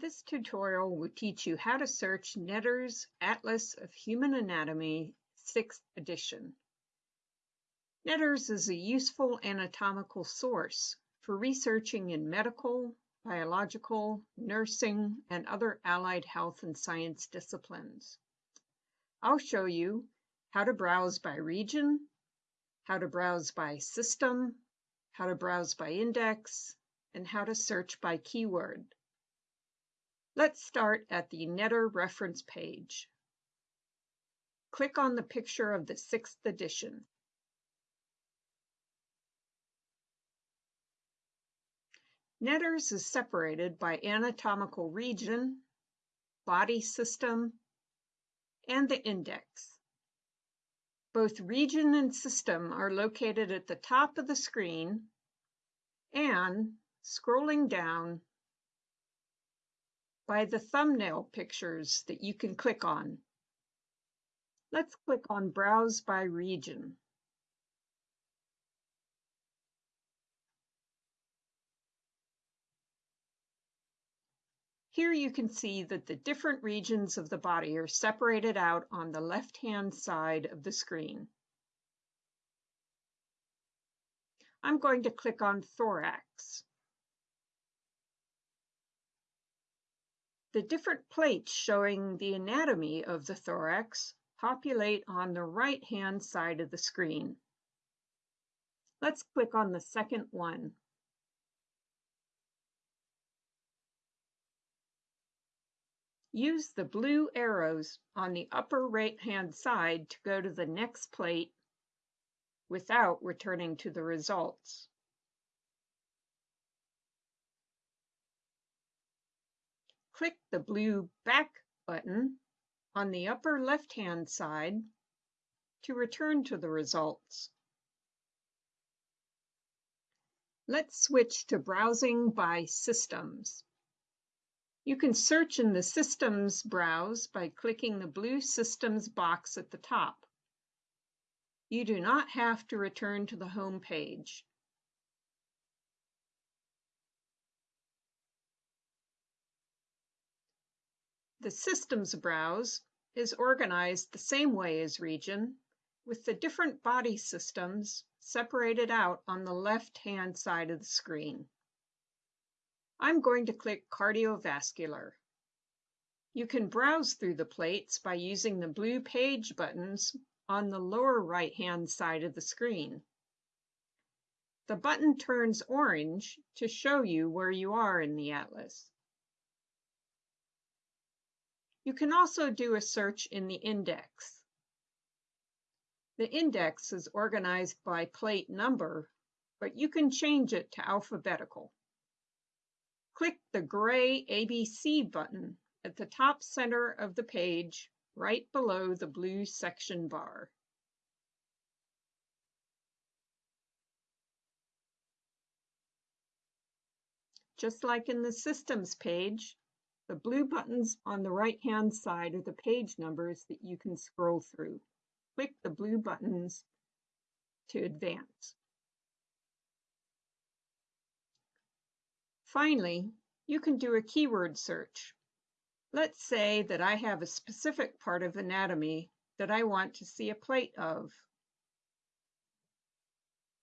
This tutorial will teach you how to search Netter's Atlas of Human Anatomy, 6th edition. Netter's is a useful anatomical source for researching in medical, biological, nursing, and other allied health and science disciplines. I'll show you how to browse by region, how to browse by system, how to browse by index, and how to search by keyword. Let's start at the Netter reference page. Click on the picture of the sixth edition. Netter's is separated by anatomical region, body system, and the index. Both region and system are located at the top of the screen and, scrolling down, by the thumbnail pictures that you can click on. Let's click on Browse by Region. Here you can see that the different regions of the body are separated out on the left-hand side of the screen. I'm going to click on Thorax. The different plates showing the anatomy of the thorax populate on the right-hand side of the screen. Let's click on the second one. Use the blue arrows on the upper right-hand side to go to the next plate without returning to the results. Click the blue Back button on the upper left-hand side to return to the results. Let's switch to browsing by systems. You can search in the Systems browse by clicking the blue Systems box at the top. You do not have to return to the home page. The Systems browse is organized the same way as Region, with the different body systems separated out on the left-hand side of the screen. I'm going to click Cardiovascular. You can browse through the plates by using the blue page buttons on the lower right-hand side of the screen. The button turns orange to show you where you are in the atlas. You can also do a search in the index. The index is organized by plate number, but you can change it to alphabetical. Click the gray ABC button at the top center of the page, right below the blue section bar. Just like in the Systems page, the blue buttons on the right-hand side are the page numbers that you can scroll through. Click the blue buttons to advance. Finally, you can do a keyword search. Let's say that I have a specific part of anatomy that I want to see a plate of.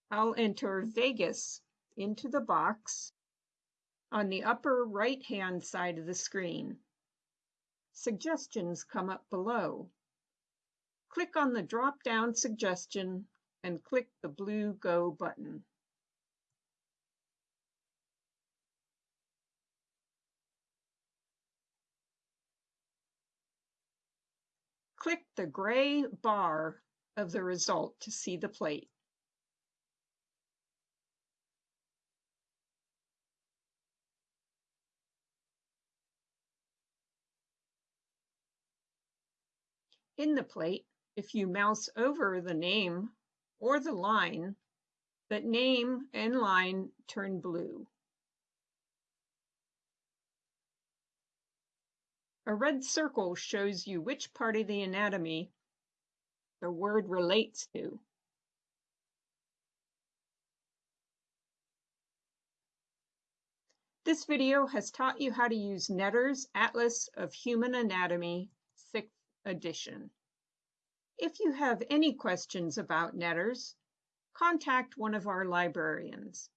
I'll enter vagus into the box on the upper right-hand side of the screen. Suggestions come up below. Click on the drop-down suggestion and click the blue Go button. Click the gray bar of the result to see the plate. In the plate, if you mouse over the name or the line, the name and line turn blue. A red circle shows you which part of the anatomy the word relates to. This video has taught you how to use Netter's Atlas of Human Anatomy, 6th edition. If you have any questions about Netter's, contact one of our librarians.